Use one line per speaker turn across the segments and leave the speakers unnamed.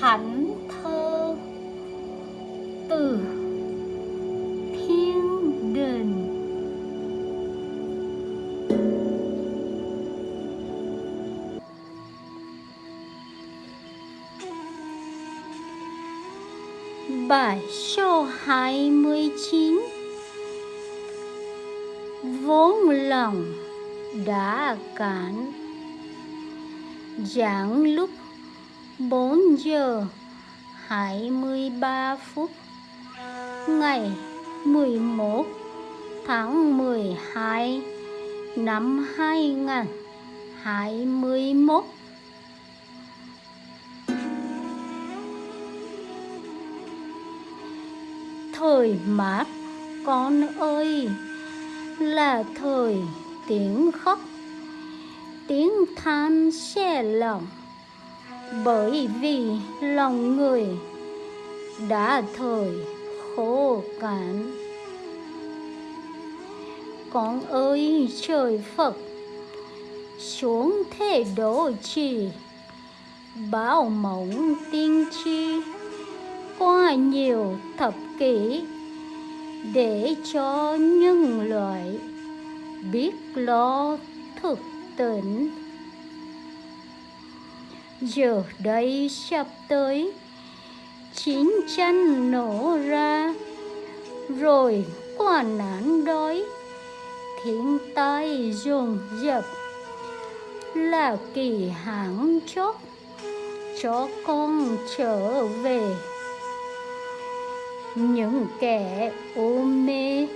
thánh thơ từ thiên đình Bài số 29 Vốn lòng đã cản Giảng lúc bốn giờ 23 phút, Ngày 11 tháng 12 năm 2021 Thời mát, con ơi, là thời tiếng khóc, tiếng than xe lòng bởi vì lòng người đã thời khô cạn. Con ơi, trời phật, xuống thế độ trì bao mộng tiên tri, qua nhiều thập kỷ, để cho nhân loại biết lo thực tỉnh giờ đây sắp tới, chiến tranh nổ ra. Rồi quả nạn đói, thiên tai dồn dập. Là kỳ hạn chót, cho con trở về. Những kẻ ô mê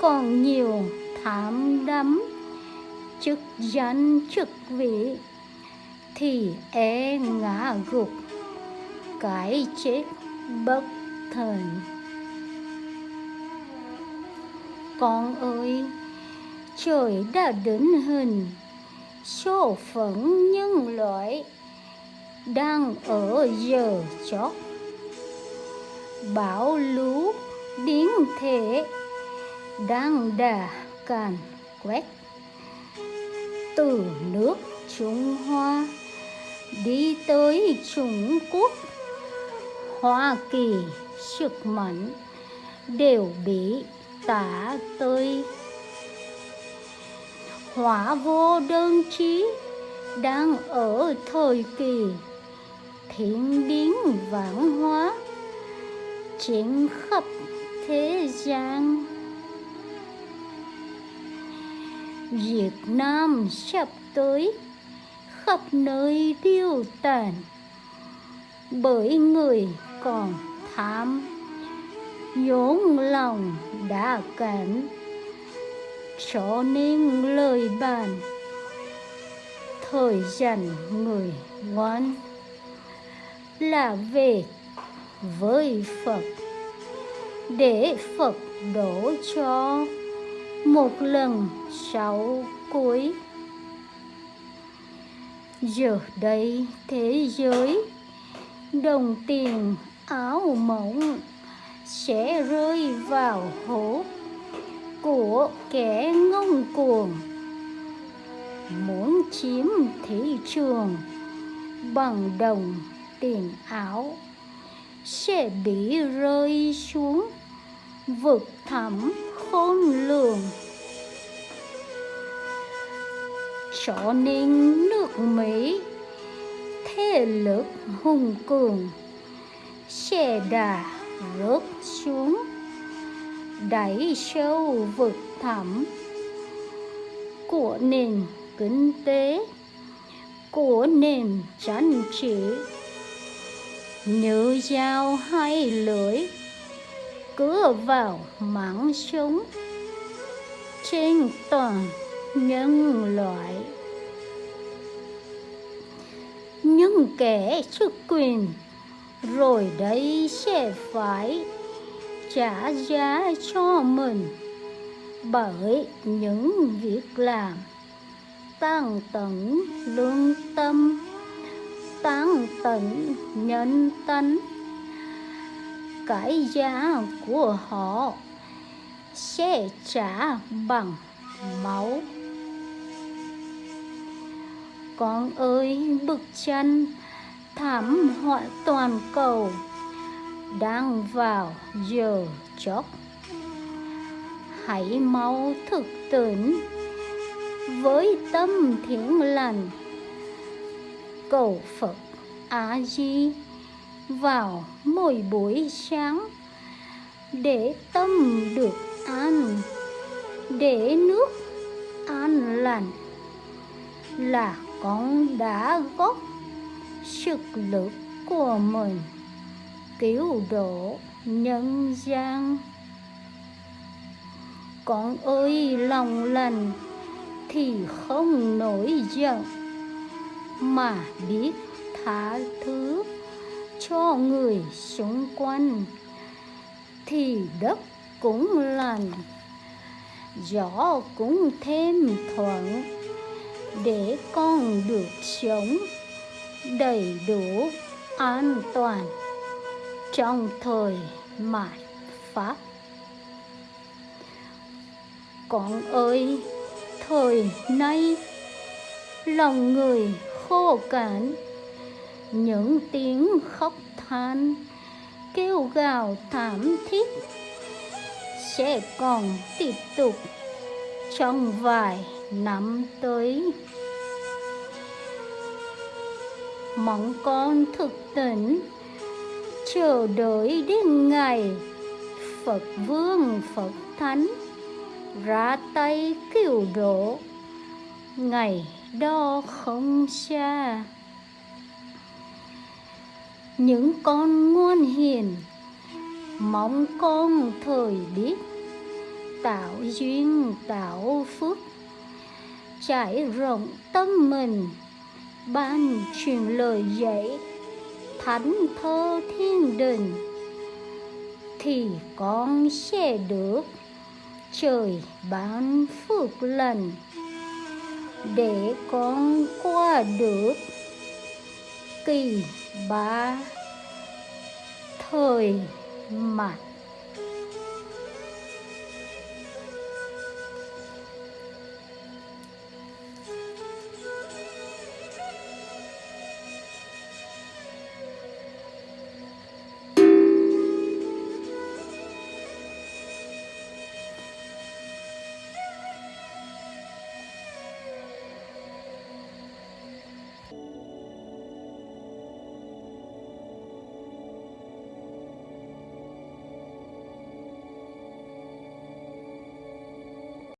còn nhiều thảm đắm, chức danh chức vị thì e ngã gục. Cái chết bất thần. Con ơi, trời đã định hình. Số phận nhân loại đang ở giờ chót. Bão lũ biến thể đang đà càn quét từ nước Trung Hoa đi tới Trung Quốc, Hoa Kỳ sức mạnh đều bị tả tơi. Hỏa vô đơn trí đang ở thời kỳ thiên biến vạn hóa, trên khắp thế gian. Việt Nam sắp tới khắp nơi điêu tàn, bởi người còn tham vốn lòng đã cản cho nên lời bàn, thời dành người ngoan, là về với Phật, để Phật đổ cho một lần sau cuối giờ đây thế giới đồng tiền áo mộng sẽ rơi vào hố của kẻ ngông cuồng. Muốn chiếm thị trường bằng đồng tiền áo sẽ bị rơi xuống vực thẳm khôn lường. Sổ nên nước Mỹ, thế lực hùng cường, xe đà rớt xuống, đẩy sâu vực thẳm của nền kinh tế, của nền chính trị. Như dao hai lưỡi cứa vào mảng sống trên toàn nhân loại. Những kẻ chức quyền, rồi đây sẽ phải trả giá cho mình. Bởi những việc làm tăng tận lương tâm tăng tận nhân tánh, cái giá của họ sẽ trả bằng máu con ơi bực chân, thảm họa toàn cầu, đang vào giờ chót. Hãy mau thực tỉnh với tâm thiện lành. Cầu phật a di vào mỗi buổi sáng để tâm được an, để nước an lành. Là con đã góp sức lực của mình, cứu độ nhân gian. Con ơi, lòng lành thì không nổi giận, mà biết tha thứ cho người xung quanh thì đất cũng lành, gió cũng thêm thuận để con được sống đầy đủ, an toàn trong thời mạt pháp. Con ơi, thời nay, lòng người khô cạn, những tiếng khóc than, kêu gào thảm thiết sẽ còn tiếp tục trong vài năm tới, mong con thực tỉnh, chờ đợi đến ngày phật vương phật thánh ra tay cứu độ. Ngày đó không xa, những con ngoan hiền, mong con thời biết tạo duyên tạo phước trải rộng tâm mình. Ban truyền lời dạy, thánh thơ thiên đình, thì con sẽ được trời ban phước lành. Để con qua được kỳ ba thời mặt